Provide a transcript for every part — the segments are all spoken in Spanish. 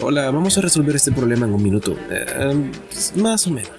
Hola, vamos a resolver este problema en un minuto. Eh, más o menos.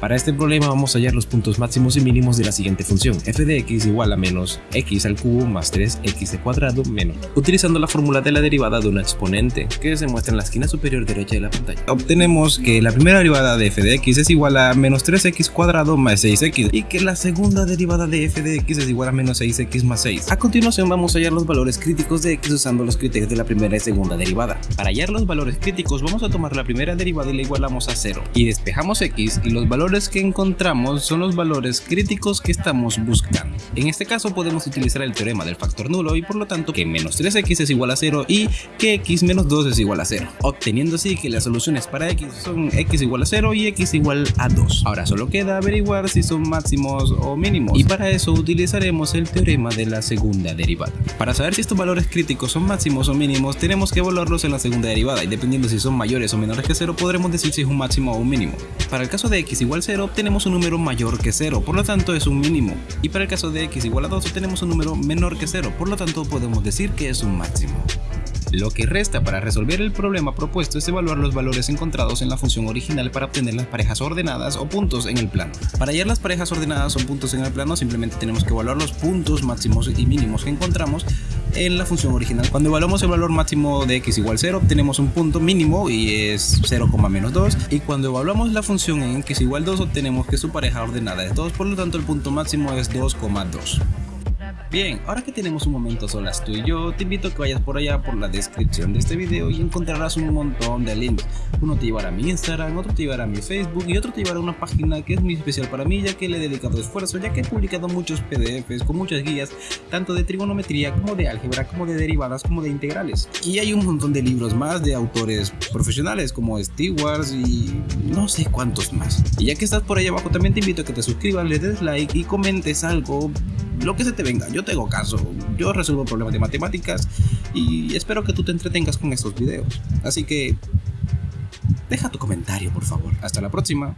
Para este problema vamos a hallar los puntos máximos y mínimos de la siguiente función, f de x igual a menos x al cubo más 3x de cuadrado menos, utilizando la fórmula de la derivada de una exponente, que se muestra en la esquina superior derecha de la pantalla. Obtenemos que la primera derivada de f de x es igual a menos 3x cuadrado más 6x, y que la segunda derivada de f de x es igual a menos 6x más 6. A continuación vamos a hallar los valores críticos de x usando los criterios de la primera y segunda derivada. Para hallar los valores críticos vamos a tomar la primera derivada y la igualamos a 0, y despejamos x y los valores que encontramos son los valores críticos que estamos buscando. En este caso podemos utilizar el teorema del factor nulo y por lo tanto que menos 3x es igual a 0 y que x menos 2 es igual a 0, obteniendo así que las soluciones para x son x igual a 0 y x igual a 2. Ahora solo queda averiguar si son máximos o mínimos y para eso utilizaremos el teorema de la segunda derivada. Para saber si estos valores críticos son máximos o mínimos tenemos que evaluarlos en la segunda derivada y dependiendo si son mayores o menores que 0 podremos decir si es un máximo o un mínimo. Para el caso de x igual 0 obtenemos un número mayor que 0, por lo tanto es un mínimo. Y para el caso de x igual a 2 obtenemos un número menor que 0, por lo tanto podemos decir que es un máximo. Lo que resta para resolver el problema propuesto es evaluar los valores encontrados en la función original para obtener las parejas ordenadas o puntos en el plano. Para hallar las parejas ordenadas o puntos en el plano simplemente tenemos que evaluar los puntos máximos y mínimos que encontramos en la función original. Cuando evaluamos el valor máximo de x igual 0 obtenemos un punto mínimo y es 0,-2 y cuando evaluamos la función en x igual 2 obtenemos que su pareja ordenada es 2 por lo tanto el punto máximo es 2,2. Bien, ahora que tenemos un momento solas tú y yo, te invito a que vayas por allá por la descripción de este video y encontrarás un montón de links. Uno te llevará a mi Instagram, otro te llevará a mi Facebook y otro te llevará a una página que es muy especial para mí ya que le he dedicado esfuerzo, ya que he publicado muchos pdfs con muchas guías, tanto de trigonometría como de álgebra, como de derivadas, como de integrales. Y hay un montón de libros más de autores profesionales como Stewart y no sé cuántos más. Y ya que estás por ahí abajo también te invito a que te suscribas, le des like y comentes algo lo que se te venga, yo tengo caso, yo resuelvo problemas de matemáticas y espero que tú te entretengas con estos videos. Así que deja tu comentario por favor, hasta la próxima.